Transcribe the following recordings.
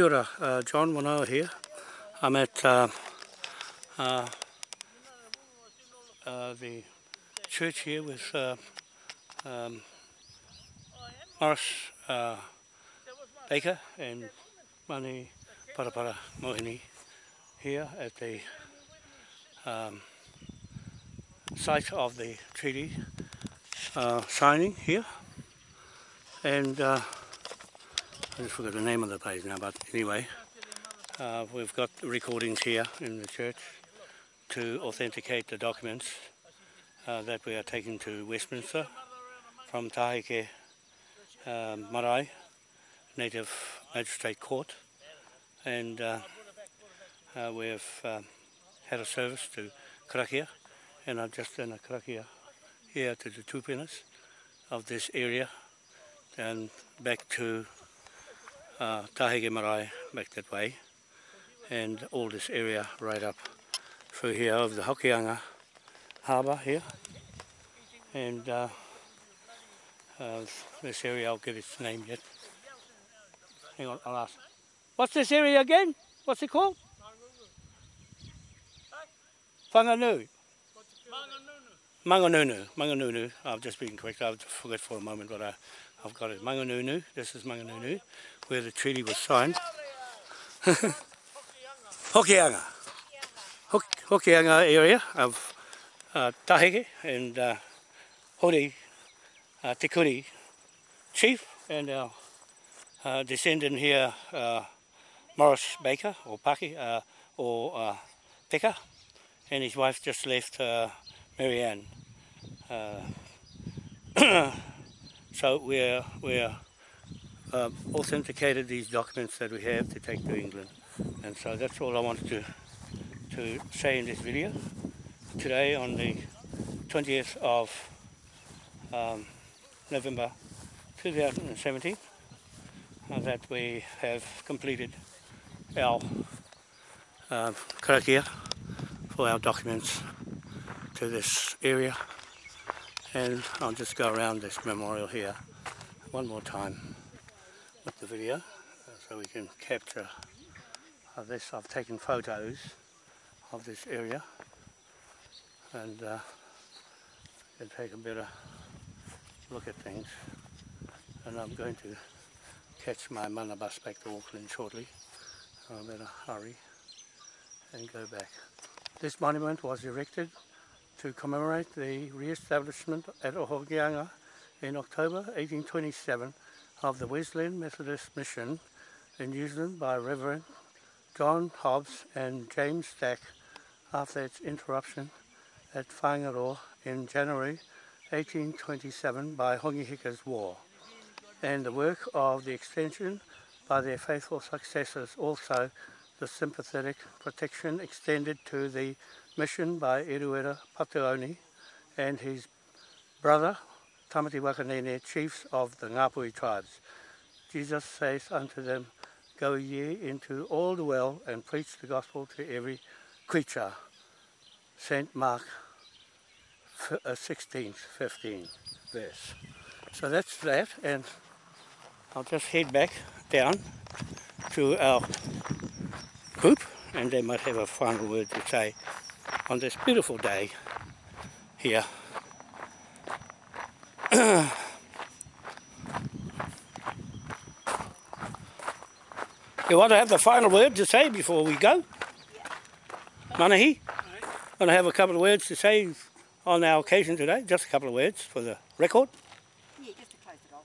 Kia ora, uh, John Wanoa here. I'm at uh, uh, uh, the church here with uh, um, Morris uh, Baker and Mani Parapara Mohini here at the um, site of the treaty uh, signing here. And uh, I just forgot the name of the place now, but anyway, uh, we've got recordings here in the church to authenticate the documents uh, that we are taking to Westminster from Tahike uh, um, Marae, Native Magistrate Court, and uh, uh, we have uh, had a service to Krakia, and I've just done a Krakia here to the Tupinas of this area, and back to uh, Tahege Marae back that way and all this area right up through here of the Hokianga harbour here and uh, uh, this area I'll give its name yet. Hang on, I'll ask. What's this area again? What's it called? Whanganui. Whanganui. Manganunu, Manganunu, I've just been correct, I've forgot for a moment, what I, I've got it. Manganunu, this is Manganunu, where the treaty was signed. Hokianga. Hokianga Hoki area of uh, Tahike and uh, Hori uh, Te Kuri chief and our uh, descendant here, uh, Morris Baker, or Paki, uh, or uh, Peka, and his wife just left uh, Marianne. Uh, so we're, we're uh, authenticated these documents that we have to take to England. And so that's all I wanted to, to say in this video. Today on the 20th of um, November 2017 uh, that we have completed our uh, for our documents to this area and I'll just go around this memorial here one more time with the video so we can capture this. I've taken photos of this area and uh, can take a better look at things and I'm going to catch my mana bus back to Auckland shortly I'm I better hurry and go back. This monument was erected to commemorate the re-establishment at Ohokianga in October 1827 of the Wesleyan Methodist Mission in New Zealand by Reverend John Hobbs and James Stack after its interruption at Whangaroa in January 1827 by Hongi Hika's War, and the work of the extension by their faithful successors also the sympathetic protection extended to the mission by Eruera Patuoni and his brother Tamati Wakanene, chiefs of the Ngāpui tribes. Jesus saith unto them, Go ye into all the world and preach the gospel to every creature. St. Mark uh, 16, 15 verse. So that's that, and I'll just head back down to our group, and they might have a final word to say on this beautiful day here. You want to have the final word to say before we go? Yeah. Manahi? Right. Want to have a couple of words to say on our occasion today? Just a couple of words for the record? Yeah, just to close it off.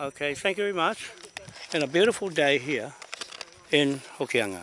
Okay, thank you very much and a beautiful day here in Hokianga.